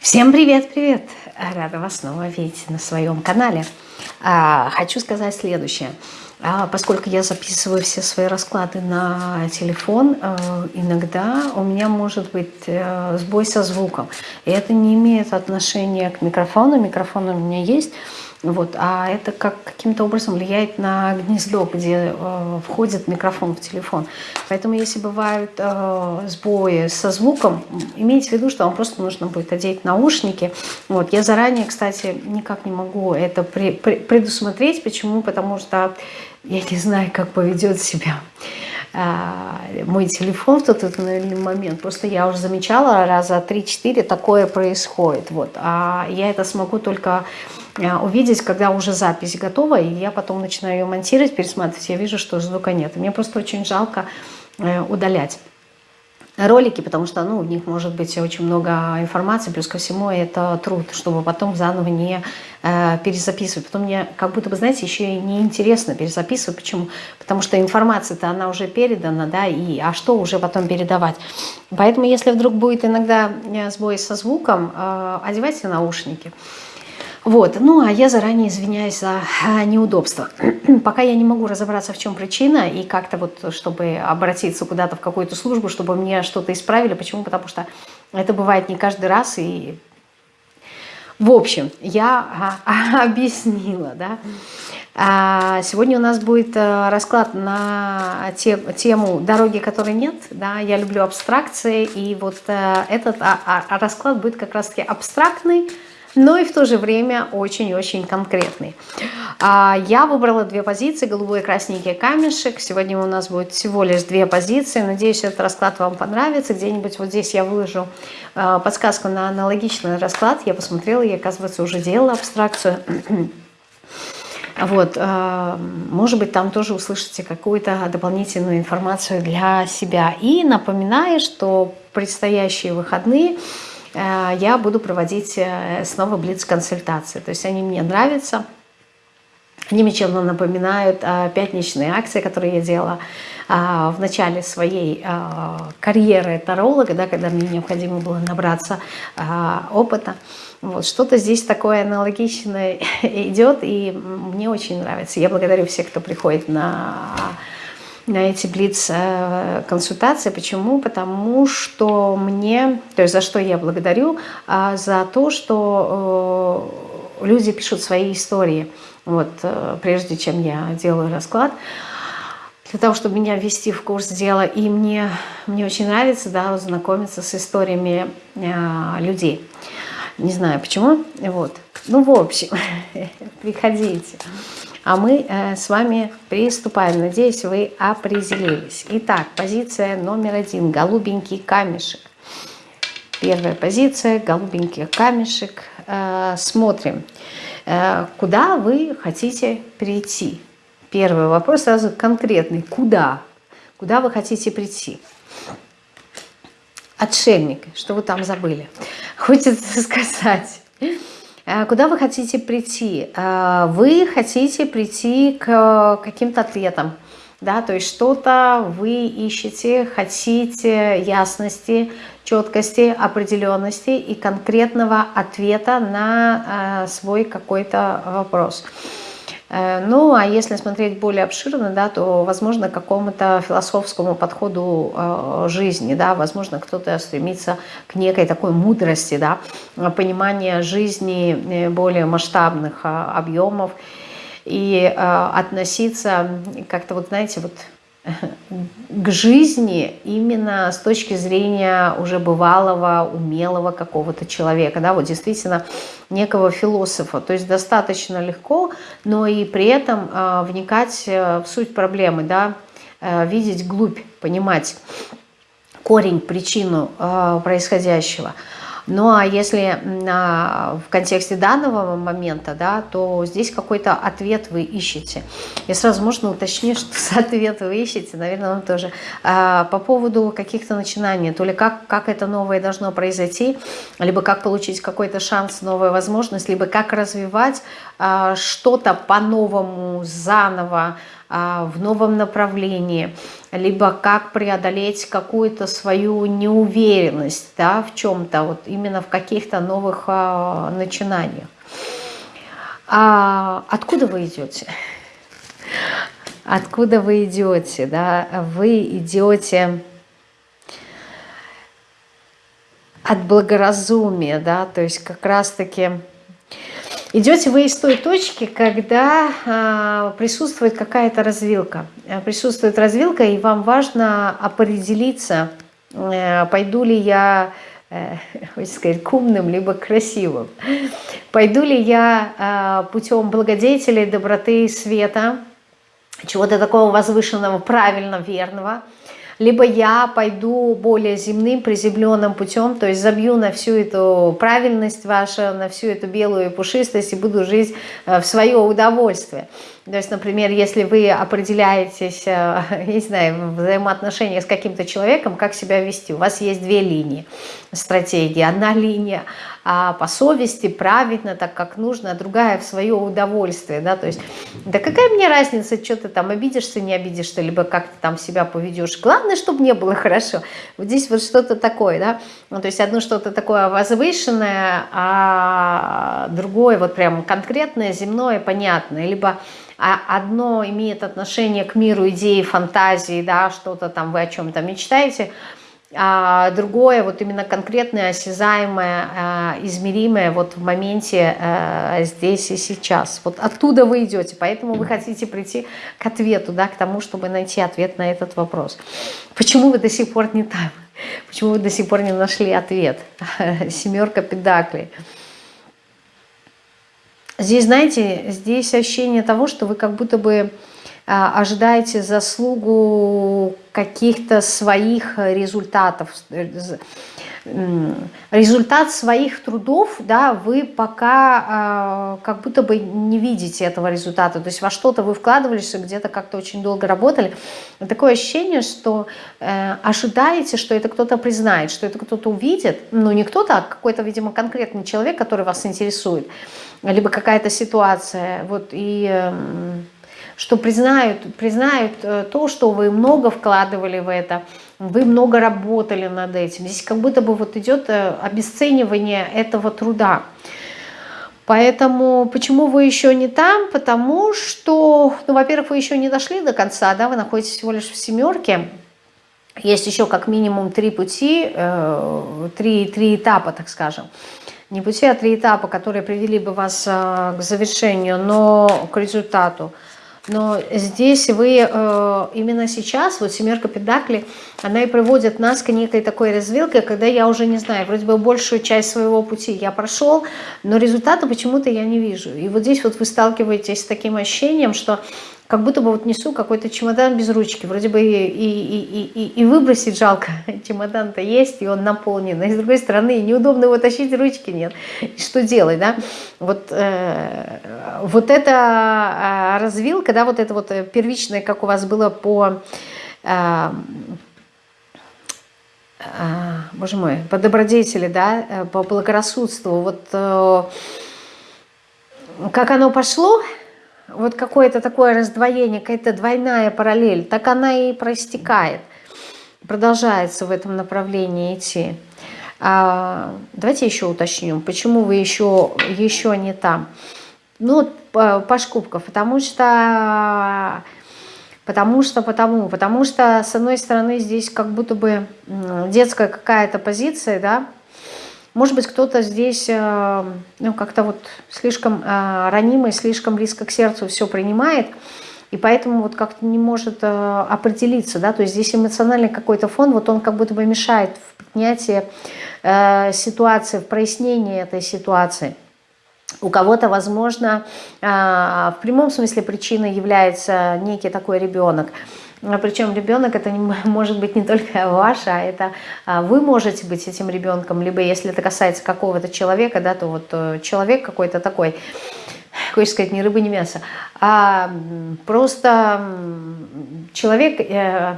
Всем привет-привет! Рада вас снова видеть на своем канале. А, хочу сказать следующее. А, поскольку я записываю все свои расклады на телефон, э, иногда у меня может быть э, сбой со звуком. И это не имеет отношения к микрофону. Микрофон у меня есть. Вот, а это как каким-то образом влияет на гнездо, где э, входит микрофон в телефон. Поэтому если бывают э, сбои со звуком, имейте в виду, что вам просто нужно будет одеть наушники. Вот, я заранее, кстати, никак не могу это при, при, предусмотреть. Почему? Потому что я не знаю, как поведет себя э, мой телефон в тот, тот момент. Просто я уже замечала, раза 3-4 такое происходит. Вот. А я это смогу только увидеть, когда уже запись готова, и я потом начинаю ее монтировать, пересматривать, я вижу, что звука нет. мне просто очень жалко э, удалять ролики, потому что ну, в них может быть очень много информации, плюс ко всему это труд, чтобы потом заново не э, перезаписывать. Потом мне как будто бы, знаете, еще и неинтересно перезаписывать. Почему? Потому что информация-то она уже передана, да, и а что уже потом передавать? Поэтому если вдруг будет иногда э, сбой со звуком, э, одевайте наушники. Вот, ну а я заранее извиняюсь за а, неудобство. Пока я не могу разобраться, в чем причина, и как-то вот, чтобы обратиться куда-то в какую-то службу, чтобы мне что-то исправили. Почему? Потому что это бывает не каждый раз, и в общем, я а, объяснила, да. А, сегодня у нас будет э, расклад на тему «Дороги, которой нет». Да, я люблю абстракции, и вот э, этот расклад будет как раз-таки абстрактный, но и в то же время очень-очень конкретный. А, я выбрала две позиции, голубой и красненький камешек. Сегодня у нас будет всего лишь две позиции. Надеюсь, этот расклад вам понравится. Где-нибудь вот здесь я выложу а, подсказку на аналогичный расклад. Я посмотрела, я, оказывается, уже делала абстракцию. Вот, а, может быть, там тоже услышите какую-то дополнительную информацию для себя. И напоминаю, что предстоящие выходные – я буду проводить э, снова блиц-консультации. То есть они мне нравятся. Они мне чем-то напоминают пятничные акции, которые я делала в начале своей карьеры таролога, да, когда мне необходимо было набраться опыта. Вот, Что-то здесь такое аналогичное идет, и мне очень нравится. Я благодарю всех, кто приходит на на эти блиц-консультации. Почему? Потому что мне, то есть за что я благодарю, а за то, что э, люди пишут свои истории, вот, э, прежде чем я делаю расклад, для того, чтобы меня ввести в курс дела. И мне, мне очень нравится да, знакомиться с историями э, людей. Не знаю почему. Вот. Ну, в общем, приходите. А мы э, с вами приступаем. Надеюсь, вы определились. Итак, позиция номер один. Голубенький камешек. Первая позиция. Голубенький камешек. Э, смотрим, э, куда вы хотите прийти. Первый вопрос сразу конкретный. Куда? Куда вы хотите прийти? Отшельник. Что вы там забыли? Хочется сказать куда вы хотите прийти? Э, вы хотите прийти к каким-то ответам. Да, то есть что-то вы ищете, хотите ясности, четкости, определенности и конкретного ответа на э, свой какой-то вопрос. Э, ну, а если смотреть более обширно, да, то, возможно, к какому-то философскому подходу э, жизни, да, возможно, кто-то стремится к некой такой мудрости, да, понимания жизни э, более масштабных объемов и относиться как-то, вот знаете, вот к жизни именно с точки зрения уже бывалого, умелого какого-то человека, да, вот действительно некого философа. То есть достаточно легко, но и при этом э, вникать в суть проблемы, да, э, видеть глубь, понимать корень, причину э, происходящего – ну а если в контексте данного момента, да, то здесь какой-то ответ вы ищете. Я сразу можно уточнить, что за ответ вы ищете, наверное, вам тоже. А, по поводу каких-то начинаний, то ли как, как это новое должно произойти, либо как получить какой-то шанс, новую возможность, либо как развивать а, что-то по-новому, заново, в новом направлении, либо как преодолеть какую-то свою неуверенность да, в чем-то, вот именно в каких-то новых начинаниях. А откуда вы идете? Откуда вы идете? Да? Вы идете от благоразумия, да, то есть как раз-таки идете вы из той точки, когда а, присутствует какая-то развилка. Присутствует развилка, и вам важно определиться, а, пойду ли я Э, хочется сказать, к умным, либо красивым. Пойду ли я э, путем благодетелей, доброты, света, чего-то такого возвышенного, правильно, верного, либо я пойду более земным, приземленным путем, то есть забью на всю эту правильность вашу, на всю эту белую пушистость и буду жить э, в свое удовольствие. То есть, например, если вы определяетесь, я не знаю, в взаимоотношениях с каким-то человеком, как себя вести, у вас есть две линии. Стратегии. Одна линия а по совести, правильно, так как нужно, а другая в свое удовольствие, да, то есть, да какая мне разница, что ты там обидишься, не обидишься, либо как ты там себя поведешь, главное, чтобы не было хорошо, вот здесь вот что-то такое, да, ну, то есть одно что-то такое возвышенное, а другое вот прям конкретное, земное, понятное, либо одно имеет отношение к миру идеи, фантазии, да, что-то там вы о чем-то мечтаете, а другое, вот именно конкретное, осязаемое, а, измеримое вот в моменте а, здесь и сейчас. Вот оттуда вы идете, поэтому вы хотите прийти к ответу, да, к тому, чтобы найти ответ на этот вопрос. Почему вы до сих пор не там? Почему вы до сих пор не нашли ответ? Семерка педаклей. Здесь, знаете, здесь ощущение того, что вы как будто бы а, ожидаете заслугу каких-то своих результатов, результат своих трудов, да, вы пока э, как будто бы не видите этого результата. То есть во что-то вы вкладывались, где-то как-то очень долго работали. Такое ощущение, что э, ожидаете, что это кто-то признает, что это кто-то увидит. Ну, не кто-то, а какой-то, видимо, конкретный человек, который вас интересует. Либо какая-то ситуация. Вот, и... Э, что признают, признают э, то, что вы много вкладывали в это, вы много работали над этим. Здесь как будто бы вот идет э, обесценивание этого труда. Поэтому почему вы еще не там? Потому что, ну, во-первых, вы еще не дошли до конца, да, вы находитесь всего лишь в семерке. Есть еще как минимум три пути, э, три, три этапа, так скажем. Не пути, а три этапа, которые привели бы вас к завершению, но к результату. Но здесь вы э, именно сейчас, вот семерка педакли, она и приводит нас к некой такой развилке, когда я уже не знаю, вроде бы большую часть своего пути я прошел, но результата почему-то я не вижу. И вот здесь вот вы сталкиваетесь с таким ощущением, что как будто бы вот несу какой-то чемодан без ручки. Вроде бы и, и, и, и, и выбросить жалко, чемодан-то есть, и он наполнен. А с другой стороны, неудобно его тащить, ручки нет. И что делать, да? Вот, э, вот эта э, развилка, да, вот это вот первичное, как у вас было по... Э, э, боже мой, по добродетели, да, э, по благорассудству, вот э, как оно пошло, вот какое-то такое раздвоение, какая-то двойная параллель, так она и проистекает, продолжается в этом направлении идти. А, давайте еще уточним, почему вы еще, еще не там. Ну, Паш Кубков, потому что, потому что, потому, потому что, с одной стороны, здесь как будто бы детская какая-то позиция, да, может быть, кто-то здесь э, ну, как-то вот слишком э, ранимый, слишком близко к сердцу все принимает, и поэтому вот как-то не может э, определиться, да, то есть здесь эмоциональный какой-то фон, вот он как будто бы мешает в принятии ситуации, в прояснении этой ситуации. У кого-то, возможно, в прямом смысле причиной является некий такой ребенок – Причем ребенок это не, может быть не только ваш, а это а, вы можете быть этим ребенком, либо если это касается какого-то человека, да, то вот э, человек какой-то такой, хочешь сказать, ни рыба, ни мясо, а просто человек, э,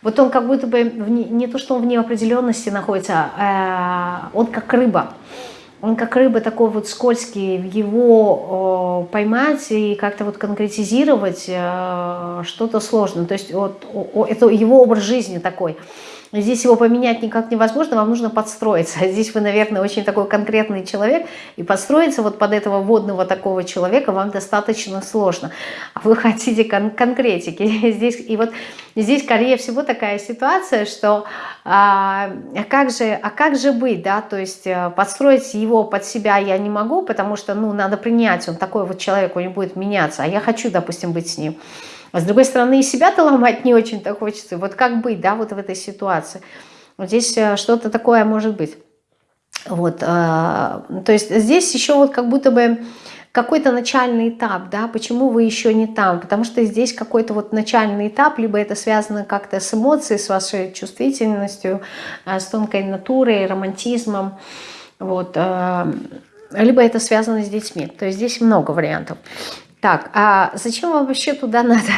вот он как будто бы, не то что он в неопределенности находится, а он как рыба, он как рыба такой вот скользкий, его поймать и как-то вот конкретизировать что-то сложно. То есть вот, это его образ жизни такой – Здесь его поменять никак невозможно, вам нужно подстроиться. Здесь вы, наверное, очень такой конкретный человек, и подстроиться вот под этого водного такого человека вам достаточно сложно. А вы хотите кон конкретики. Здесь, и вот здесь, скорее всего, такая ситуация, что а, а, как же, а как же быть, да, то есть э, подстроить его под себя я не могу, потому что, ну, надо принять, он такой вот человек, он не будет меняться, а я хочу, допустим, быть с ним. А с другой стороны, и себя-то ломать не очень-то хочется. Вот как быть, да, вот в этой ситуации. Вот здесь э, что-то такое может быть. Вот, э, то есть здесь еще вот как будто бы какой-то начальный этап, да, почему вы еще не там, потому что здесь какой-то вот начальный этап, либо это связано как-то с эмоцией, с вашей чувствительностью, э, с тонкой натурой, романтизмом, вот, либо это связано с детьми, то есть здесь много вариантов. Так, а зачем вам вообще туда надо?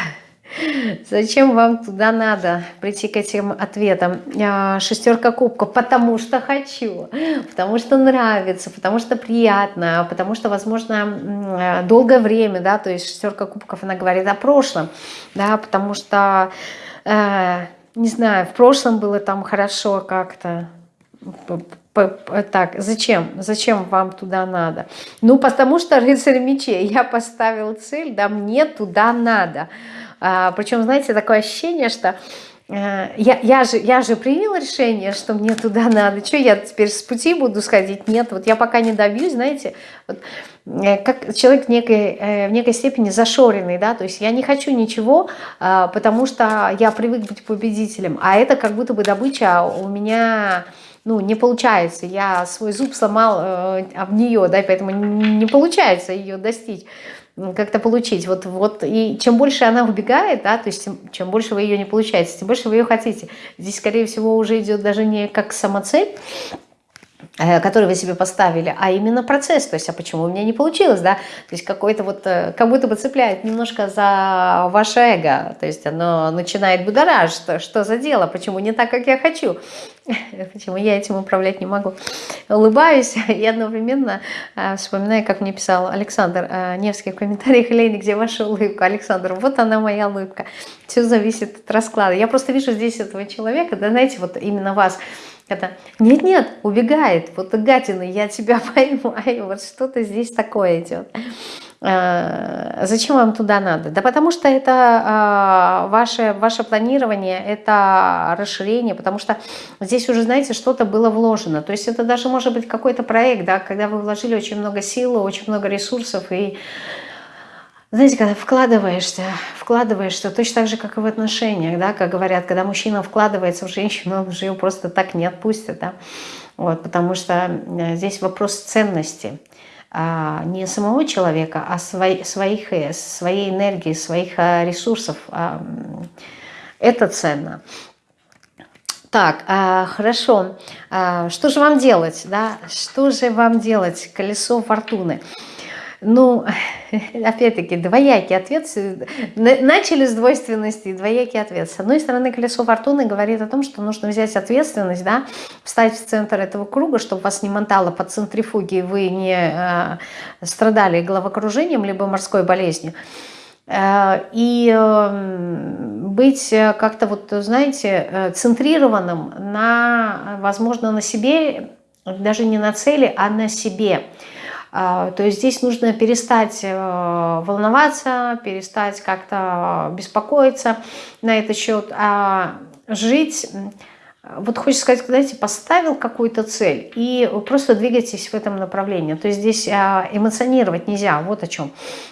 Зачем вам туда надо прийти к этим ответам? А, шестерка кубков, потому что хочу, потому что нравится, потому что приятно, потому что, возможно, долгое время, да, то есть шестерка кубков, она говорит о прошлом, да, потому что, э, не знаю, в прошлом было там хорошо как-то, так, зачем? Зачем вам туда надо? Ну, потому что рыцарь мечей. Я поставил цель, да, мне туда надо. А, причем, знаете, такое ощущение, что э, я, я, же, я же принял решение, что мне туда надо. Что я теперь с пути буду сходить? Нет, вот я пока не добьюсь, знаете, вот, э, как человек в некой, э, в некой степени зашоренный, да, то есть я не хочу ничего, а, потому что я привык быть победителем, а это как будто бы добыча у меня ну, не получается, я свой зуб сломал э, об нее, да, поэтому не получается ее достичь, как-то получить. Вот, вот, и чем больше она убегает, да, то есть чем, чем больше вы ее не получаете, тем больше вы ее хотите. Здесь, скорее всего, уже идет даже не как самоцель, который вы себе поставили, а именно процесс, то есть, а почему у меня не получилось, да, то есть какой-то вот, э, как будто бы цепляет немножко за ваше эго, то есть оно начинает будоражить, что, что за дело, почему не так, как я хочу, почему я этим управлять не могу. Улыбаюсь и одновременно э, вспоминаю, как мне писал Александр Невский в комментариях, Лени, где ваша улыбка, Александр, вот она моя улыбка, все зависит от расклада, я просто вижу здесь этого человека, да, знаете, вот именно вас, это нет-нет, убегает, вот гадина, я тебя поймаю, вот что-то здесь такое идет. А, зачем вам туда надо? Да потому что это а, ваше, ваше планирование, это расширение, потому что здесь уже, знаете, что-то было вложено. То есть это даже может быть какой-то проект, да, когда вы вложили очень много сил, очень много ресурсов и знаете, когда вкладываешься, вкладываешься, точно так же, как и в отношениях, да, как говорят, когда мужчина вкладывается в женщину, он же ее просто так не отпустит, да, вот, потому что э, здесь вопрос ценности, а, не самого человека, а свои, своих, э, своей энергии, своих э, ресурсов, а, это ценно. Так, а, хорошо. А, что же вам делать? Да? Что же вам делать? Колесо фортуны. Ну, опять-таки, двоякий ответ. Начали с двойственности, двоякий ответ. С одной стороны, колесо фортуны говорит о том, что нужно взять ответственность, да, встать в центр этого круга, чтобы вас не мотало по центрифуге, вы не э, страдали головокружением, либо морской болезнью. Э, и э, быть как-то, вот, знаете, э, центрированным на, возможно, на себе, даже не на цели, а на себе – а, то есть здесь нужно перестать э, волноваться, перестать как-то беспокоиться на этот счет, а жить вот хочется сказать, знаете, поставил какую-то цель и просто двигайтесь в этом направлении. То есть здесь а, эмоционировать нельзя, вот о чем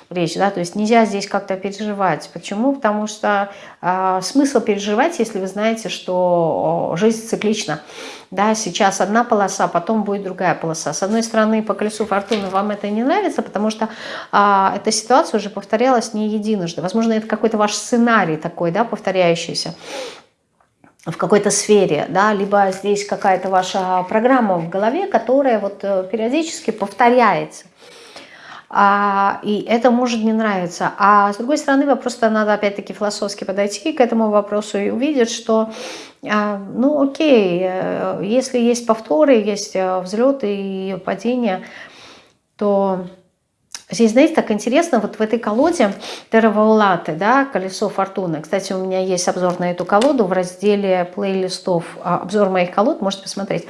речь, да, то есть нельзя здесь как-то переживать. Почему? Потому что а, смысл переживать, если вы знаете, что жизнь циклична. Да, сейчас одна полоса, потом будет другая полоса. С одной стороны, по колесу фортуны вам это не нравится, потому что а, эта ситуация уже повторялась не единожды. Возможно, это какой-то ваш сценарий такой, да, повторяющийся в какой-то сфере, да, либо здесь какая-то ваша программа в голове, которая вот э, периодически повторяется. А, и это может не нравиться. А с другой стороны, просто надо опять-таки философски подойти к этому вопросу и увидеть, что а, ну окей, э, если есть повторы, есть э, взлеты и падения, то Здесь, знаете, так интересно, вот в этой колоде Тераваулаты, да, колесо фортуны. Кстати, у меня есть обзор на эту колоду в разделе плейлистов, а, обзор моих колод, можете посмотреть.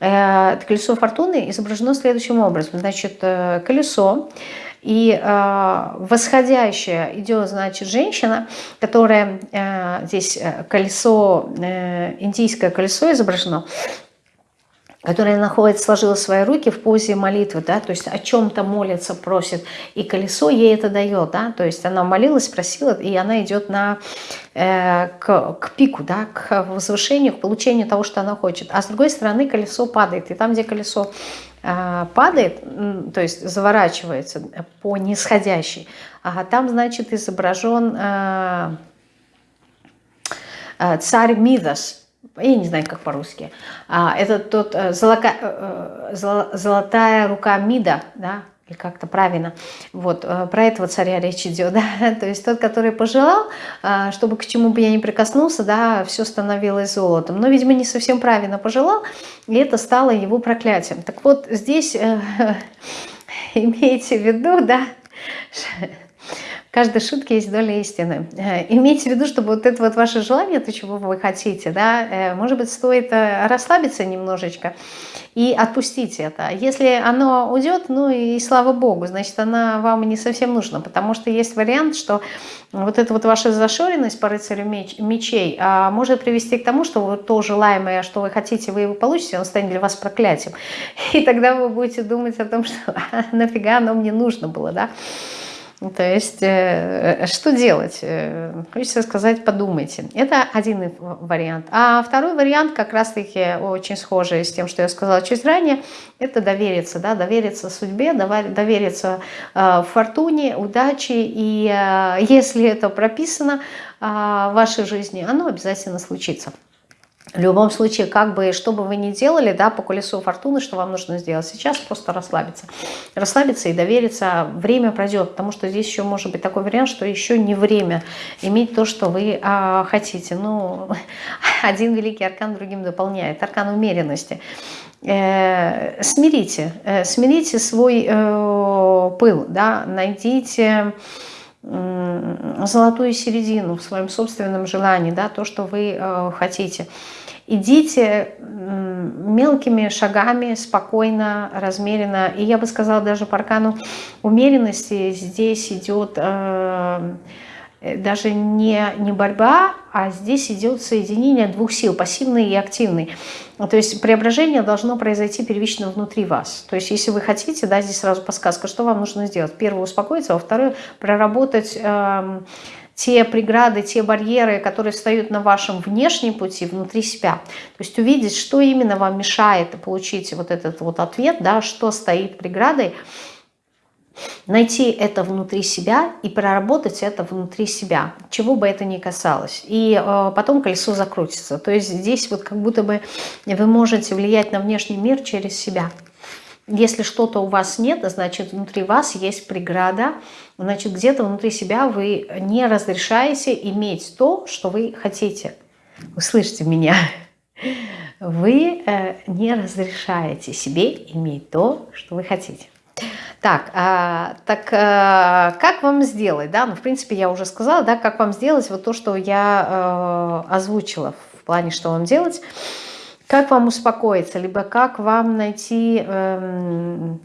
Э, колесо фортуны изображено следующим образом. Значит, э, колесо, и э, восходящая идет, значит, женщина, которая, здесь колесо, индийское колесо изображено, которая находится, сложила свои руки в позе молитвы, да, то есть о чем-то молится, просит, и колесо ей это дает, да, то есть она молилась, просила, и она идет на, э, к, к пику, да, к возвышению, к получению того, что она хочет. А с другой стороны колесо падает, и там, где колесо э, падает, то есть заворачивается по нисходящей, а там, значит, изображен э, э царь Мидас, я не знаю, как по-русски. А, это тот э, золока, э, э, золотая рука Мида, да, или как-то правильно. Вот, про этого царя речь идет, да, то есть тот, который пожелал, чтобы к чему бы я ни прикоснулся, да, все становилось золотом. Но, видимо, не совсем правильно пожелал, и это стало его проклятием. Так вот, здесь имейте в виду, да, каждой шутке есть доля истины. Э, имейте в виду, чтобы вот это вот ваше желание, то, чего вы хотите, да, э, может быть, стоит э, расслабиться немножечко и отпустить это. Если оно уйдет, ну и слава богу, значит, она вам не совсем нужна, потому что есть вариант, что вот эта вот ваша зашоренность по рыцарю меч, мечей а, может привести к тому, что вот то желаемое, что вы хотите, вы его получите, он станет для вас проклятием. И тогда вы будете думать о том, что «А нафига оно мне нужно было, да. То есть, э, э, что делать? Э, хочется сказать, подумайте. Это один вариант. А второй вариант, как раз-таки очень схожий с тем, что я сказала чуть ранее, это довериться, да, довериться судьбе, довериться фортуне, удаче. И если это прописано в вашей жизни, оно обязательно случится. В любом случае, как бы, что бы вы ни делали, да, по колесу фортуны, что вам нужно сделать сейчас, просто расслабиться. Расслабиться и довериться, время пройдет, потому что здесь еще может быть такой вариант, что еще не время иметь то, что вы а, хотите. Ну, один великий аркан другим дополняет, аркан умеренности. Э, смирите, э, смирите свой э, пыл, да, найдите золотую середину в своем собственном желании, да, то, что вы э, хотите. Идите мелкими шагами, спокойно, размеренно. И я бы сказала, даже по аркану умеренности здесь идет э, даже не, не борьба, а здесь идет соединение двух сил, пассивный и активный. То есть преображение должно произойти первично внутри вас. То есть если вы хотите, да, здесь сразу подсказка, что вам нужно сделать. Первое, успокоиться, а второе, проработать... Э, те преграды, те барьеры, которые встают на вашем внешнем пути, внутри себя. То есть увидеть, что именно вам мешает получить вот этот вот ответ, да, что стоит преградой, найти это внутри себя и проработать это внутри себя, чего бы это ни касалось. И э, потом колесо закрутится. То есть здесь вот как будто бы вы можете влиять на внешний мир через себя. Если что-то у вас нет, значит внутри вас есть преграда, значит где-то внутри себя вы не разрешаете иметь то, что вы хотите. Вы слышите меня? Вы э, не разрешаете себе иметь то, что вы хотите. Так, а, так а, как вам сделать, да, ну, в принципе, я уже сказала, да, как вам сделать вот то, что я а, озвучила в плане, что вам делать. Как вам успокоиться, либо как вам найти, эм,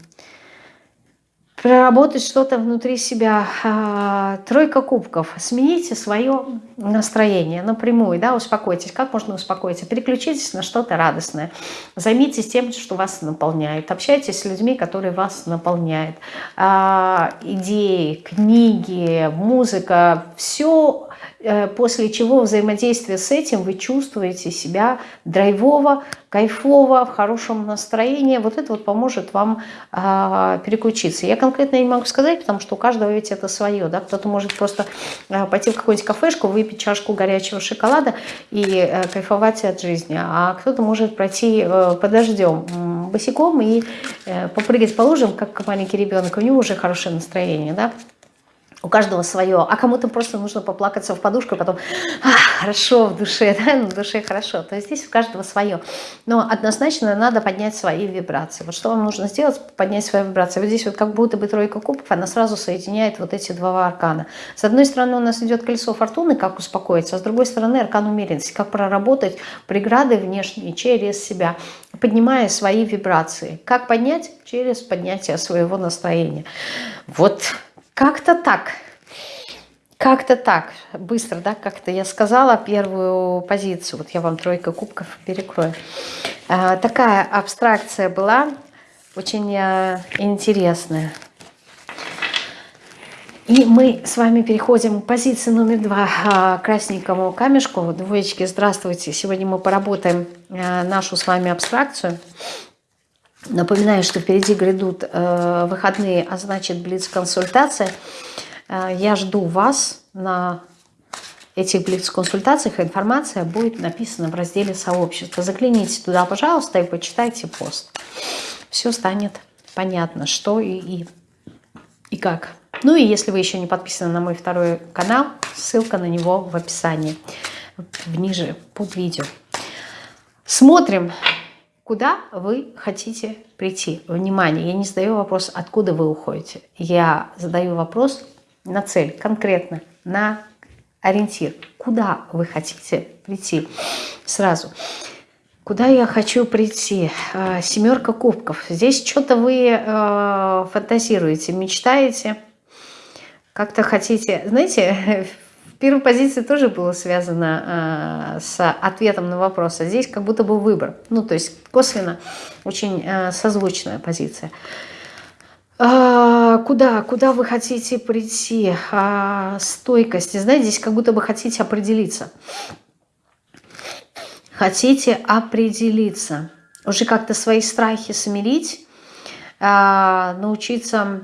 проработать что-то внутри себя. Э, тройка кубков. Смените свое настроение напрямую, да, успокойтесь. Как можно успокоиться? Переключитесь на что-то радостное. Займитесь тем, что вас наполняет. Общайтесь с людьми, которые вас наполняют. Э, идеи, книги, музыка, все после чего взаимодействие с этим вы чувствуете себя драйвово, кайфово, в хорошем настроении. Вот это вот поможет вам э, переключиться. Я конкретно не могу сказать, потому что у каждого ведь это свое. Да? Кто-то может просто э, пойти в какую-нибудь кафешку, выпить чашку горячего шоколада и э, кайфовать от жизни. А кто-то может пройти э, под дождем босиком и э, попрыгать по лужам, как маленький ребенок. У него уже хорошее настроение. Да? У каждого свое, а кому-то просто нужно поплакаться в подушку, и потом а, хорошо в душе, да, на душе хорошо. То есть здесь у каждого свое. Но однозначно надо поднять свои вибрации. Вот что вам нужно сделать? Поднять свои вибрации. Вот здесь вот как будто бы тройка кубков, она сразу соединяет вот эти два аркана. С одной стороны у нас идет колесо фортуны, как успокоиться, а с другой стороны аркан умеренности, как проработать преграды внешние через себя, поднимая свои вибрации. Как поднять? Через поднятие своего настроения. Вот как-то так. Как-то так. Быстро, да, как-то я сказала первую позицию. Вот я вам тройка кубков перекрою. А, такая абстракция была, очень а, интересная. И мы с вами переходим к позиции номер два, а, красненькому камешку. Двоечки, здравствуйте. Сегодня мы поработаем а, нашу с вами абстракцию. Напоминаю, что впереди грядут э, выходные, а значит блиц-консультация. Э, я жду вас на этих блиц-консультациях. Информация будет написана в разделе сообщества. Загляните туда, пожалуйста, и почитайте пост. Все станет понятно, что и, и, и как. Ну и если вы еще не подписаны на мой второй канал, ссылка на него в описании, ниже под видео. Смотрим Куда вы хотите прийти? Внимание, я не задаю вопрос, откуда вы уходите. Я задаю вопрос на цель, конкретно, на ориентир. Куда вы хотите прийти? Сразу. Куда я хочу прийти? А, семерка кубков. Здесь что-то вы э, фантазируете, мечтаете, как-то хотите... Знаете, первой позиции тоже было связано э, с ответом на вопрос, а здесь как будто бы выбор. Ну, то есть косвенно очень э, созвучная позиция. А, куда? Куда вы хотите прийти? А, стойкость. Знаете, здесь как будто бы хотите определиться. Хотите определиться. Уже как-то свои страхи смирить, а, научиться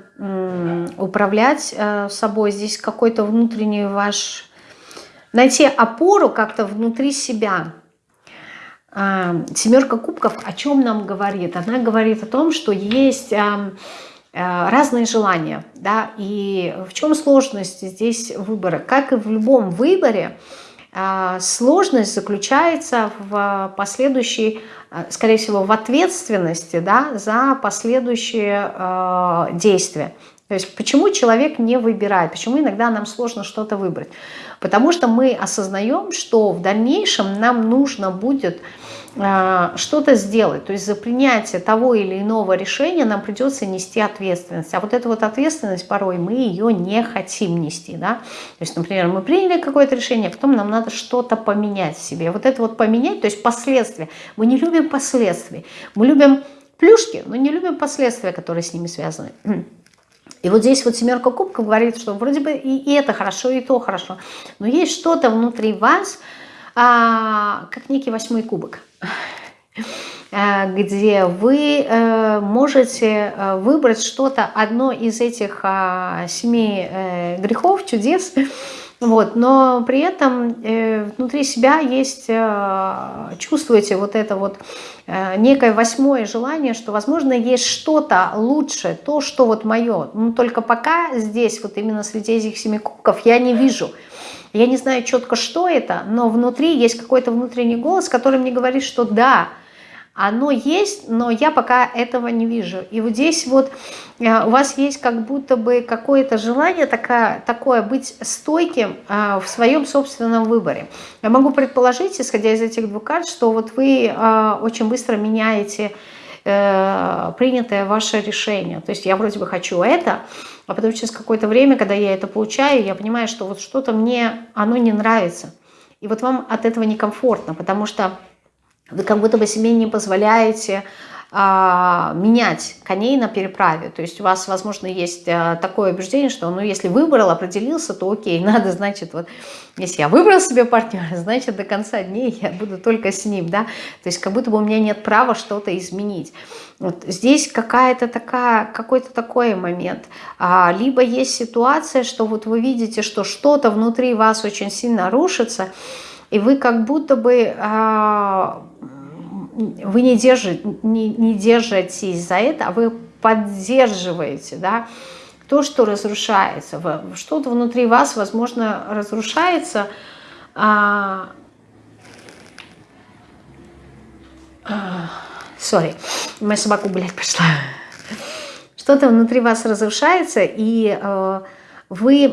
управлять э, собой. Здесь какой-то внутренний ваш найти опору как-то внутри себя. А, семерка кубков о чем нам говорит? Она говорит о том, что есть а, а, разные желания. Да? И в чем сложность здесь выбора? Как и в любом выборе, сложность заключается в последующей, скорее всего, в ответственности да, за последующие действия. То есть почему человек не выбирает, почему иногда нам сложно что-то выбрать? Потому что мы осознаем, что в дальнейшем нам нужно будет э, что-то сделать. То есть за принятие того или иного решения нам придется нести ответственность. А вот эта вот ответственность порой мы ее не хотим нести. Да? То есть, например, мы приняли какое-то решение, а потом нам надо что-то поменять в себе. Вот это вот поменять, то есть последствия. Мы не любим последствий. Мы любим плюшки, но не любим последствия, которые с ними связаны. И вот здесь вот семерка кубков говорит, что вроде бы и это хорошо, и то хорошо. Но есть что-то внутри вас, а, как некий восьмой кубок, где вы а, можете э, выбрать что-то, одно из этих а, семи грехов, чудес, вот, но при этом э, внутри себя есть, э, чувствуете вот это вот э, некое восьмое желание, что, возможно, есть что-то лучше, то, что вот мое. Но только пока здесь, вот именно среди этих семи кубков, я не вижу. Я не знаю четко, что это, но внутри есть какой-то внутренний голос, который мне говорит, что да, оно есть, но я пока этого не вижу. И вот здесь вот э, у вас есть как будто бы какое-то желание такое, такое быть стойким э, в своем собственном выборе. Я могу предположить, исходя из этих двух карт, что вот вы э, очень быстро меняете принятое ваше решение. То есть я вроде бы хочу это, а потом через какое-то время, когда я это получаю, я понимаю, что вот что-то мне, оно не нравится. И вот вам от этого некомфортно, потому что вы как будто бы себе не позволяете а, менять коней на переправе. То есть у вас, возможно, есть а, такое убеждение, что ну, если выбрал, определился, то окей, надо, значит, вот если я выбрал себе партнера, значит, до конца дней я буду только с ним, да. То есть как будто бы у меня нет права что-то изменить. Вот здесь какая-то такая, какой-то такой момент. А, либо есть ситуация, что вот вы видите, что что-то внутри вас очень сильно рушится, и вы как будто бы а, вы не, держите, не, не держитесь за это, а вы поддерживаете, да, то, что разрушается. Что-то внутри вас, возможно, разрушается. А, а, сори, моя собака гулять пошла. Что-то внутри вас разрушается, и э, вы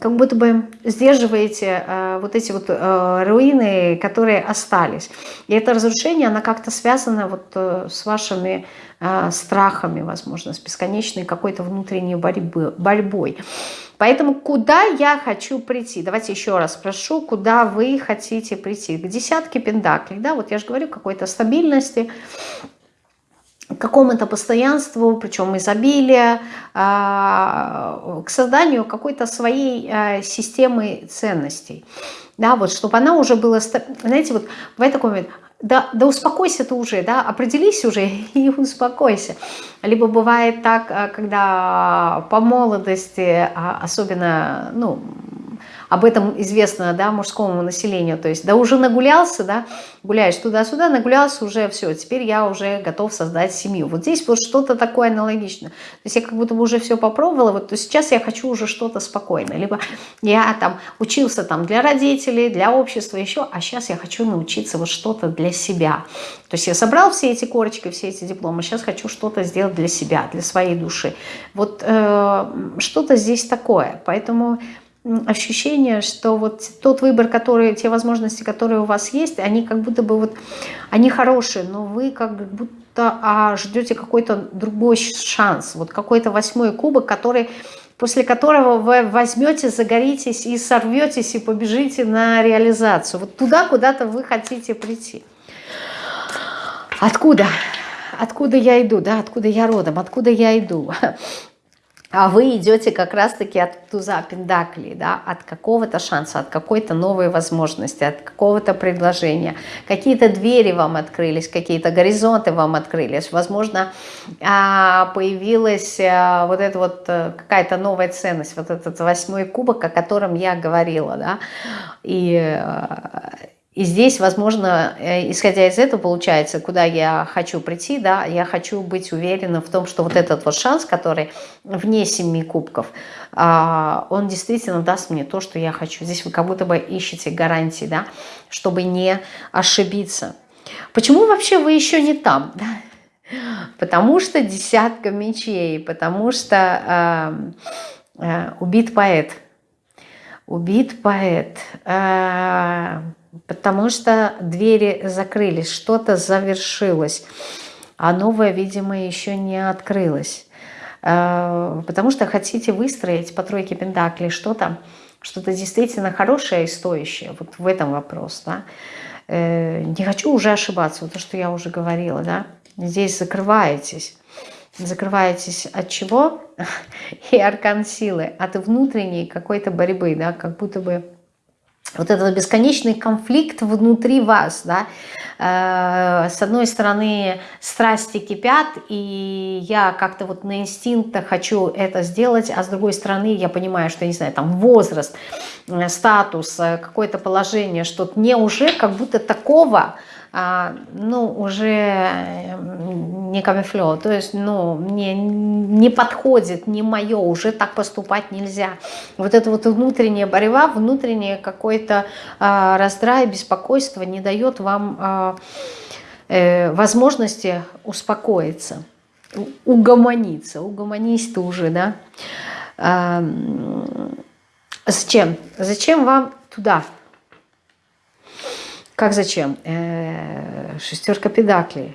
как будто бы сдерживаете э, вот эти вот э, руины, которые остались. И это разрушение, оно как-то связано вот э, с вашими э, страхами, возможно, с бесконечной какой-то внутренней борьбы, борьбой. Поэтому куда я хочу прийти? Давайте еще раз спрошу, куда вы хотите прийти? К десятке пентаклей, да, вот я же говорю, какой-то стабильности, какому-то постоянству, причем изобилия, а, к созданию какой-то своей а, системы ценностей. Да, вот, чтобы она уже была, знаете, вот в такой момент, да, да успокойся ты уже, да, определись уже и успокойся. Либо бывает так, а, когда по молодости, особенно, ну, об этом известно да, мужскому населению. То есть, да уже нагулялся, да, гуляешь туда-сюда, нагулялся уже, все, теперь я уже готов создать семью. Вот здесь вот что-то такое аналогичное. То есть я как будто бы уже все попробовала, вот то сейчас я хочу уже что-то спокойное. Либо я там учился там для родителей, для общества еще, а сейчас я хочу научиться вот что-то для себя. То есть я собрал все эти корочки, все эти дипломы, сейчас хочу что-то сделать для себя, для своей души. Вот э, что-то здесь такое. Поэтому ощущение, что вот тот выбор, который, те возможности, которые у вас есть, они как будто бы вот, они хорошие, но вы как будто а, ждете какой-то другой шанс, вот какой-то восьмой кубок, который после которого вы возьмете, загоритесь и сорветесь и побежите на реализацию. Вот туда куда-то вы хотите прийти. Откуда? Откуда я иду, да, откуда я родом, откуда я иду? А вы идете как раз-таки от туза пендакли, да, от какого-то шанса, от какой-то новой возможности, от какого-то предложения. Какие-то двери вам открылись, какие-то горизонты вам открылись. Возможно, а, появилась а, вот эта вот э, какая-то новая ценность, вот этот восьмой кубок, о котором я говорила, да, и э, и здесь, возможно, э, исходя из этого, получается, куда я хочу прийти, да, я хочу быть уверена в том, что вот этот вот шанс, который вне семи кубков, а, он действительно даст мне то, что я хочу. Здесь вы как будто бы ищете гарантии, да, чтобы не ошибиться. Почему вообще вы еще не там? Да? Потому что десятка мечей, потому что э, э, убит поэт. Убит поэт. Э, потому что двери закрылись, что-то завершилось, а новое, видимо, еще не открылось. Э, потому что хотите выстроить по тройке пентаклей что-то, что-то действительно хорошее и стоящее. Вот в этом вопрос. Да? Э, не хочу уже ошибаться, вот то, что я уже говорила. Да? Здесь закрываетесь. Закрываетесь от чего? И аркан силы, от внутренней какой-то борьбы, да, как будто бы вот этот бесконечный конфликт внутри вас, да, э, с одной стороны страсти кипят, и я как-то вот на инстинктах хочу это сделать, а с другой стороны я понимаю, что, не знаю, там возраст, э, статус, э, какое-то положение, что мне уже как будто такого, ну, уже не камефлё, то есть, ну, мне не подходит, не мое, уже так поступать нельзя. Вот эта вот внутренняя борьба, внутреннее какой-то а, раздрай, беспокойство не дает вам а, э, возможности успокоиться, угомониться, угомонись ты уже, да. А, зачем? Зачем вам туда? Как зачем? Э, шестерка педаклей.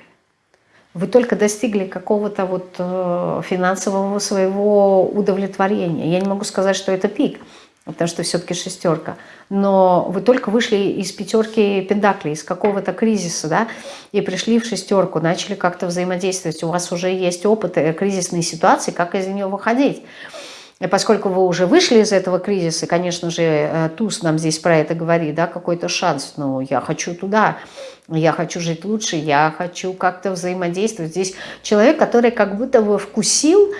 Вы только достигли какого-то вот э, финансового своего удовлетворения. Я не могу сказать, что это пик. потому что все-таки шестерка. Но вы только вышли из пятерки пентаклей, из какого-то кризиса, да, и пришли в шестерку, начали как-то взаимодействовать. У вас уже есть опыт э, кризисной ситуации, как из нее выходить. Поскольку вы уже вышли из этого кризиса, конечно же, э, Туз нам здесь про это говорит, да, какой-то шанс, но я хочу туда, я хочу жить лучше, я хочу как-то взаимодействовать. Здесь человек, который как будто бы вкусил,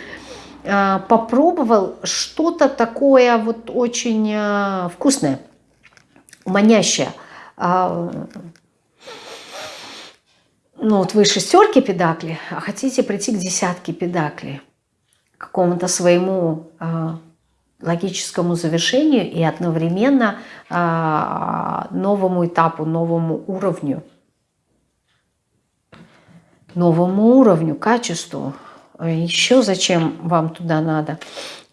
э, попробовал что-то такое вот очень э, вкусное, манящее. А, ну вот вы шестерки педакли, а хотите прийти к десятке педакли какому-то своему э, логическому завершению и одновременно э, новому этапу, новому уровню. Новому уровню, качеству. Еще зачем вам туда надо?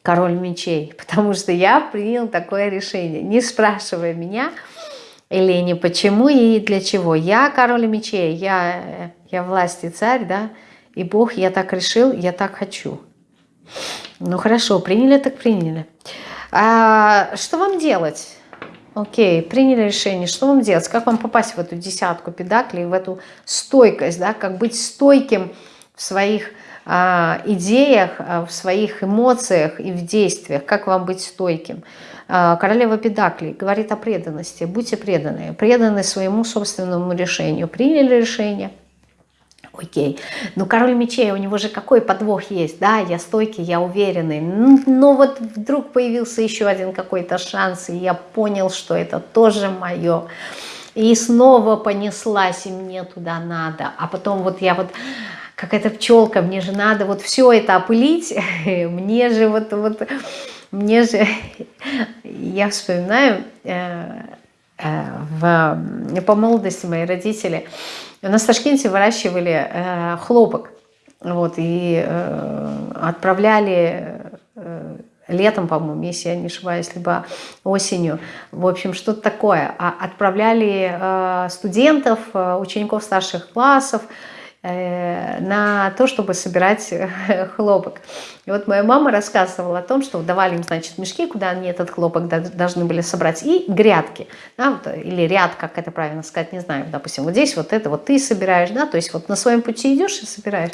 Король мечей. Потому что я принял такое решение. Не спрашивая меня, Елене, почему и для чего. Я король мечей, я, я власть и царь, да, и Бог, я так решил, я так хочу. Ну хорошо, приняли так приняли. А, что вам делать? Окей, приняли решение, что вам делать? Как вам попасть в эту десятку педаклей, в эту стойкость, да? как быть стойким в своих а, идеях, а, в своих эмоциях и в действиях, как вам быть стойким? А, королева педаклей говорит о преданности, будьте преданы, преданы своему собственному решению. Приняли решение – Окей. Ну, король мечей, у него же какой подвох есть, да, я стойкий, я уверенный. Но вот вдруг появился еще один какой-то шанс, и я понял, что это тоже мое. И снова понеслась, и мне туда надо. А потом вот я вот, как эта пчелка, мне же надо вот все это опылить, мне же вот, вот, мне же, я вспоминаю, э, э, по молодости мои родители, у нас в выращивали э, хлопок. Вот, и э, отправляли э, летом, по-моему, если я не ошибаюсь, либо осенью. В общем, что-то такое. А отправляли э, студентов, э, учеников старших классов, на то, чтобы собирать э, хлопок. И вот моя мама рассказывала о том, что давали им, значит, мешки, куда они этот хлопок должны были собрать, и грядки, да, или ряд, как это правильно сказать, не знаю, допустим, вот здесь вот это вот ты собираешь, да, то есть вот на своем пути идешь и собираешь,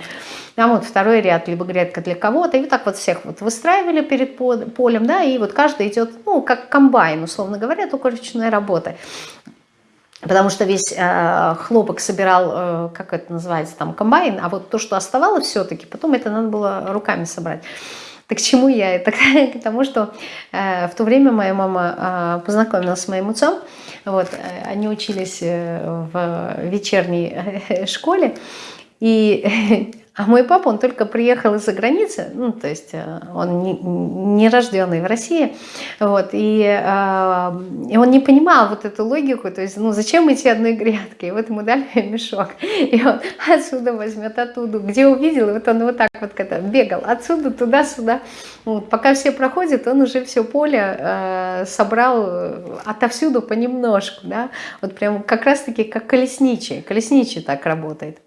а вот второй ряд, либо грядка для кого-то, и вот так вот всех вот выстраивали перед полем, да, и вот каждый идет, ну, как комбайн, условно говоря, только ручной работы потому что весь э, хлопок собирал, э, как это называется, там, комбайн, а вот то, что оставалось все-таки, потом это надо было руками собрать. Так к чему я это? К тому, что э, в то время моя мама э, познакомилась с моим отцом, вот, э, они учились э, в вечерней э, школе, и А мой папа, он только приехал из-за границы, ну, то есть э, он не, не рожденный в России, вот, и, э, и он не понимал вот эту логику, то есть, ну, зачем идти одной грядкой, и вот ему дали мешок, и он отсюда возьмет, оттуда, где увидел, и вот он вот так вот когда бегал, отсюда, туда-сюда, вот, пока все проходят, он уже все поле э, собрал э, отовсюду понемножку, да, вот прям как раз-таки как колесничий, колесничий так работает.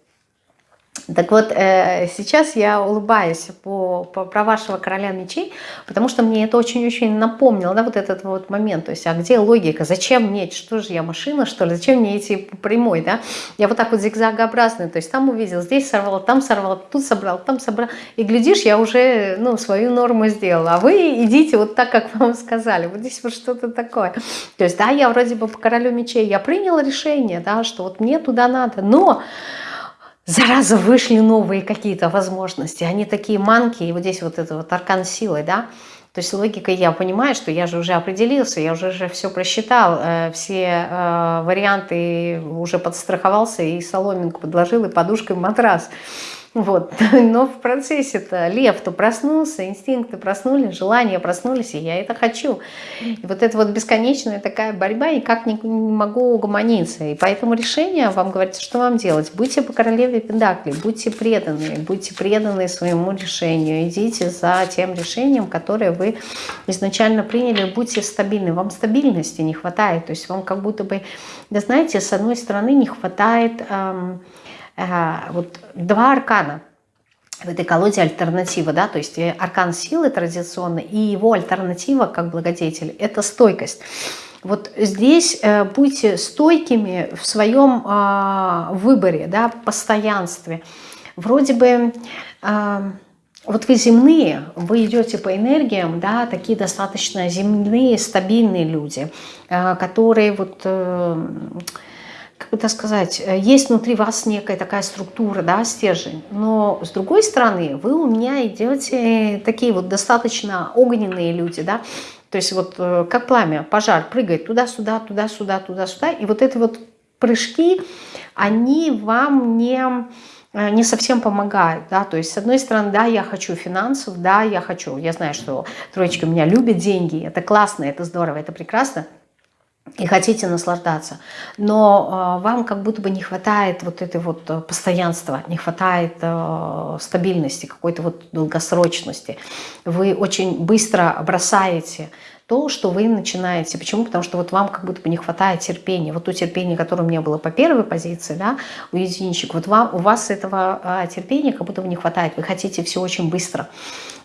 Так вот, э, сейчас я улыбаюсь по, по, про вашего короля мечей, потому что мне это очень-очень напомнило, да, вот этот вот момент, то есть, а где логика, зачем мне, что же я машина, что ли, зачем мне идти по прямой, да, я вот так вот зигзагообразный, то есть, там увидел, здесь сорвал, там сорвал, тут собрал, там собрал, и глядишь, я уже, ну, свою норму сделала, а вы идите вот так, как вам сказали, вот здесь вот что-то такое, то есть, да, я вроде бы по королю мечей, я приняла решение, да, что вот мне туда надо, но зараза, вышли новые какие-то возможности, они такие манки, и вот здесь вот это вот аркан силы, да, то есть логикой я понимаю, что я же уже определился, я уже, уже все просчитал, э, все э, варианты уже подстраховался, и соломинку подложил, и подушкой матрас. Вот. Но в процессе-то лев-то проснулся, инстинкты проснулись, желания проснулись, и я это хочу. И вот это вот бесконечная такая борьба, никак не, не могу угомониться. И поэтому решение вам говорится, что вам делать. Будьте по королеве Пендакли, будьте преданы, будьте преданы своему решению. Идите за тем решением, которое вы изначально приняли, будьте стабильны. Вам стабильности не хватает. То есть вам как будто бы, да знаете, с одной стороны не хватает... Эм, вот два аркана. в этой колоде альтернатива, да, то есть аркан силы традиционно, и его альтернатива как благодетель – это стойкость. Вот здесь э, будьте стойкими в своем э, выборе, да, постоянстве. Вроде бы э, вот вы земные, вы идете по энергиям, да, такие достаточно земные, стабильные люди, э, которые вот... Э, как бы так сказать, э, есть внутри вас некая такая структура, да, стержень, но с другой стороны вы у меня идете такие вот достаточно огненные люди, да, то есть вот э, как пламя, пожар, прыгает туда-сюда, туда-сюда, туда-сюда, и вот эти вот прыжки, они вам не э, не совсем помогают, да, то есть с одной стороны, да, я хочу финансов, да, я хочу, я знаю, что троечка меня любит деньги, это классно, это здорово, это прекрасно, и хотите наслаждаться, но э, вам как будто бы не хватает вот этой вот э, постоянства, не хватает э, стабильности, какой-то вот долгосрочности. Вы очень быстро бросаете то, что вы начинаете. Почему? Потому что вот вам как будто бы не хватает терпения. Вот то терпение, которое у меня было по первой позиции, да, у единичек, вот вам, у вас этого а, терпения как будто бы не хватает. Вы хотите все очень быстро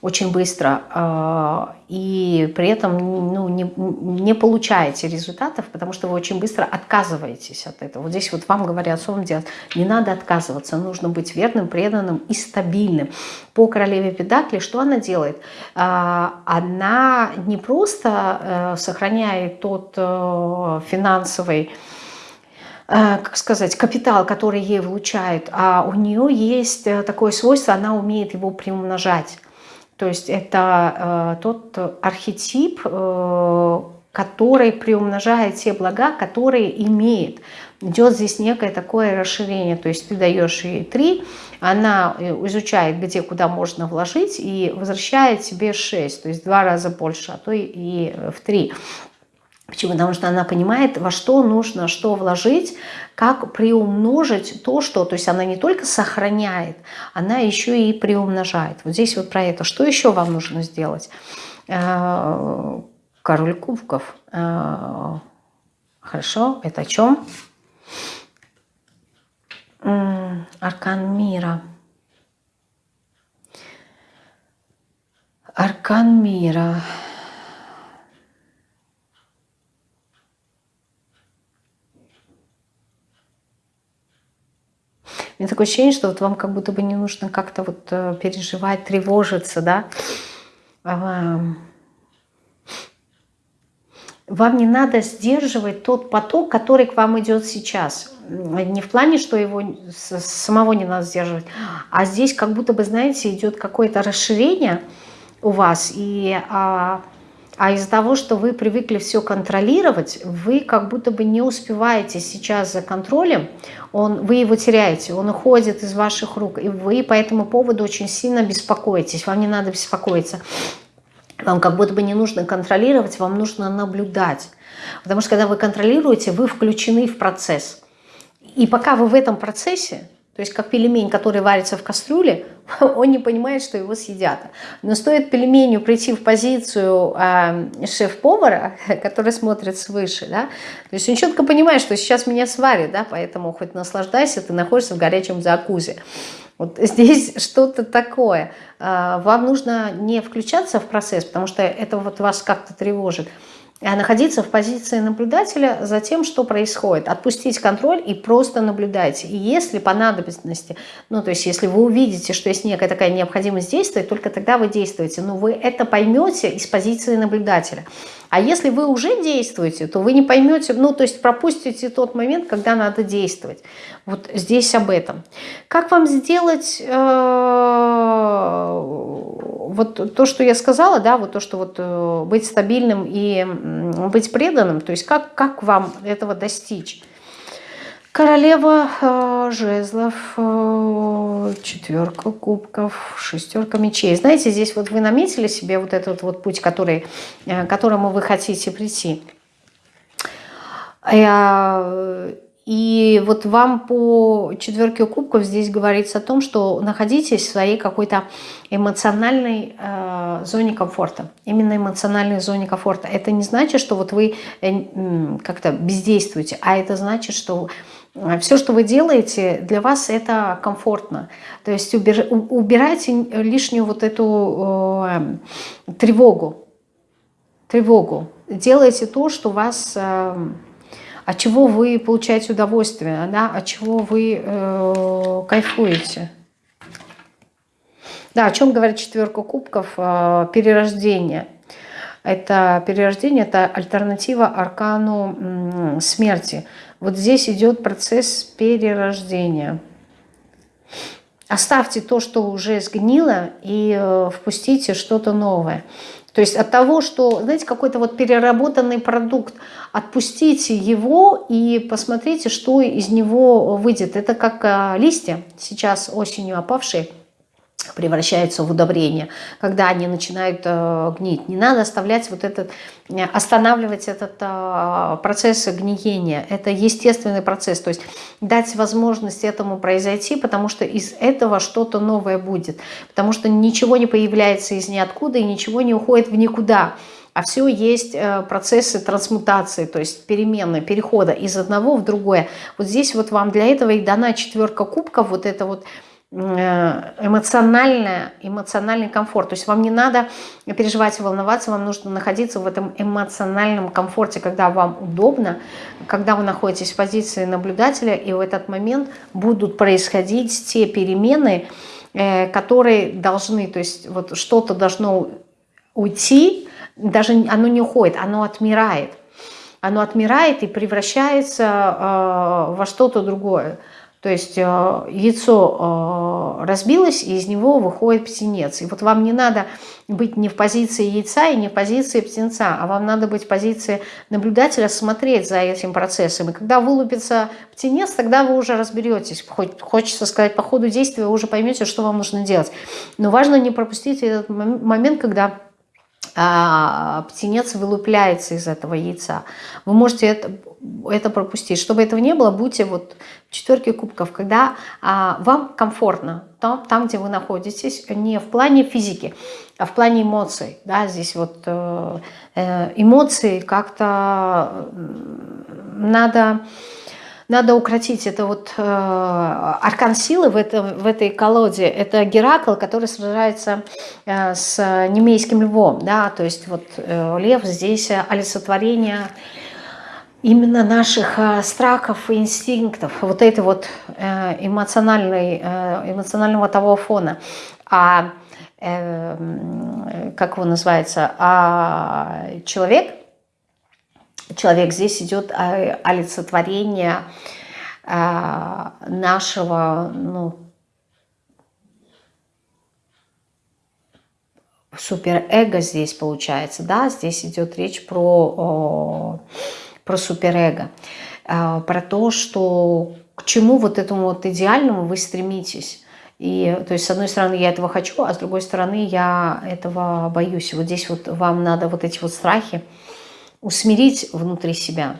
очень быстро а, и при этом ну, не, не получаете результатов, потому что вы очень быстро отказываетесь от этого. Вот здесь вот вам говорят, что вам делать? Не надо отказываться, нужно быть верным, преданным и стабильным. По королеве Педакли что она делает? А, она не просто э, сохраняет тот э, финансовый э, как сказать, капитал, который ей вылучают, а у нее есть такое свойство, она умеет его приумножать. То есть это э, тот архетип, э, который приумножает те блага, которые имеет. Идет здесь некое такое расширение, то есть ты даешь ей три, она э, изучает, где куда можно вложить и возвращает тебе 6, то есть в два раза больше, а то и в три. Почему? Потому что она понимает, во что нужно что вложить, как приумножить то, что... То есть она не только сохраняет, она еще и приумножает. Вот здесь вот про это. Что еще вам нужно сделать? Э, король кубков. Э, хорошо, это о чем? Аркан мира. Аркан мира. У меня такое ощущение, что вот вам как будто бы не нужно как-то вот э, переживать, тревожиться, да. Вам не надо сдерживать тот поток, который к вам идет сейчас. Не в плане, что его самого не надо сдерживать, а здесь как будто бы, знаете, идет какое-то расширение у вас, и а, из-за того, что вы привыкли все контролировать, вы как будто бы не успеваете сейчас за контролем, он, вы его теряете, он уходит из ваших рук, и вы по этому поводу очень сильно беспокоитесь, вам не надо беспокоиться. Вам как будто бы не нужно контролировать, вам нужно наблюдать. Потому что когда вы контролируете, вы включены в процесс. И пока вы в этом процессе, то есть как пельмень, который варится в кастрюле, он не понимает, что его съедят. Но стоит пельменю прийти в позицию э, шеф-повара, который смотрит свыше, да, то есть он четко понимает, что сейчас меня сварят, да, поэтому хоть наслаждайся, ты находишься в горячем закузе. Вот здесь что-то такое. Э, вам нужно не включаться в процесс, потому что это вот вас как-то тревожит, а находиться в позиции наблюдателя за тем, что происходит. Отпустить контроль и просто наблюдайте. И если по надобности, ну то есть если вы увидите, что есть некая такая необходимость действовать, только тогда вы действуете. Но вы это поймете из позиции наблюдателя. А если вы уже действуете, то вы не поймете, ну то есть пропустите тот момент, когда надо действовать. Вот здесь об этом. Как вам сделать... Э вот то, что я сказала, да, вот то, что вот э, быть стабильным и быть преданным, то есть как, как вам этого достичь? Королева э, жезлов, э, четверка кубков, шестерка мечей. Знаете, здесь вот вы наметили себе вот этот вот путь, который, э, к которому вы хотите прийти. И вот вам по четверке кубков здесь говорится о том, что находитесь в своей какой-то эмоциональной э, зоне комфорта. Именно эмоциональной зоне комфорта. Это не значит, что вот вы э, как-то бездействуете, а это значит, что э, все, что вы делаете, для вас это комфортно. То есть убир, убирайте лишнюю вот эту э, тревогу. Тревогу. Делайте то, что вас... Э, от чего вы получаете удовольствие, да? от чего вы э, кайфуете. Да, о чем говорит четверка кубков? Э, перерождение. Это перерождение, это альтернатива аркану смерти. Вот здесь идет процесс перерождения. Оставьте то, что уже сгнило, и э, впустите что-то новое. То есть от того, что, знаете, какой-то вот переработанный продукт, отпустите его и посмотрите, что из него выйдет. Это как а, листья, сейчас осенью опавшие, превращаются в удобрение, когда они начинают э, гнить. Не надо оставлять вот этот, э, останавливать этот э, процесс гниения. Это естественный процесс. То есть дать возможность этому произойти, потому что из этого что-то новое будет. Потому что ничего не появляется из ниоткуда и ничего не уходит в никуда. А все есть процессы трансмутации, то есть перемены, перехода из одного в другое. Вот здесь вот вам для этого и дана четверка кубков, вот это вот Э, эмоциональное, эмоциональный комфорт. То есть вам не надо переживать и волноваться, вам нужно находиться в этом эмоциональном комфорте, когда вам удобно, когда вы находитесь в позиции наблюдателя, и в этот момент будут происходить те перемены, э, которые должны, то есть вот что-то должно уйти, даже оно не уходит, оно отмирает. Оно отмирает и превращается э, во что-то другое. То есть э, яйцо э, разбилось, и из него выходит птенец. И вот вам не надо быть не в позиции яйца и не в позиции птенца, а вам надо быть в позиции наблюдателя, смотреть за этим процессом. И когда вылупится птенец, тогда вы уже разберетесь. Хоть, хочется сказать, по ходу действия вы уже поймете, что вам нужно делать. Но важно не пропустить этот момент, когда птенец вылупляется из этого яйца. Вы можете это, это пропустить. Чтобы этого не было, будьте вот в четверке кубков, когда а, вам комфортно, там, там, где вы находитесь, не в плане физики, а в плане эмоций. Да, здесь вот э, э эмоции как-то надо надо укротить. Это вот э, аркан силы в, это, в этой колоде. Это Геракл, который сражается э, с немейским львом. Да? То есть вот э, лев здесь олицетворение именно наших э, страхов и инстинктов. Вот этой вот э, эмоциональной, э, эмоционального того фона. А э, как его называется? А человек – человек. Здесь идет олицетворение а, нашего, ну, суперэго здесь получается, да, здесь идет речь про, про суперэго, а, про то, что к чему вот этому вот идеальному вы стремитесь. И, то есть, с одной стороны, я этого хочу, а с другой стороны, я этого боюсь. Вот здесь вот вам надо вот эти вот страхи, усмирить внутри себя.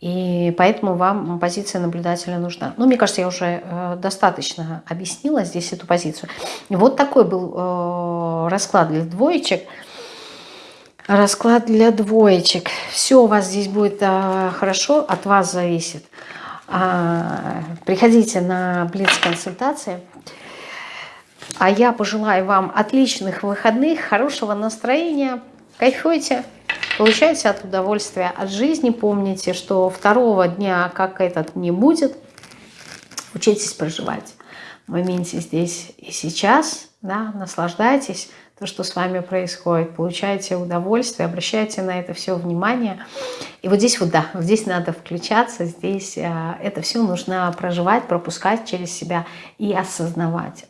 И поэтому вам позиция наблюдателя нужна. Ну, мне кажется, я уже э, достаточно объяснила здесь эту позицию. Вот такой был э, расклад для двоечек. Расклад для двоечек. Все у вас здесь будет э, хорошо, от вас зависит. А, приходите на Блиц-консультации. А я пожелаю вам отличных выходных, хорошего настроения. Кайфуйте! Получайте от удовольствия от жизни. Помните, что второго дня, как этот, не будет. Учитесь проживать в моменте здесь и сейчас. Да, наслаждайтесь то, что с вами происходит. Получайте удовольствие, обращайте на это все внимание. И вот здесь вот, да, здесь надо включаться, здесь а, это все нужно проживать, пропускать через себя и осознавать.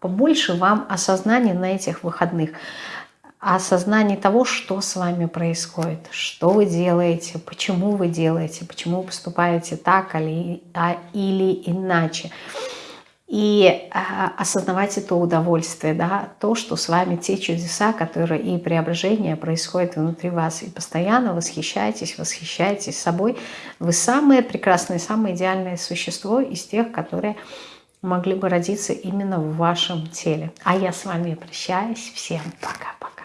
Побольше вам осознания на этих выходных осознание того, что с вами происходит, что вы делаете, почему вы делаете, почему вы поступаете так или, а, или иначе. и а, осознавать это удовольствие, да, то, что с вами те чудеса, которые и преображения происходят внутри вас, и постоянно восхищайтесь, восхищайтесь собой. Вы самое прекрасное, самое идеальное существо из тех, которые могли бы родиться именно в вашем теле. А я с вами прощаюсь. Всем пока-пока.